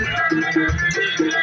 やめて!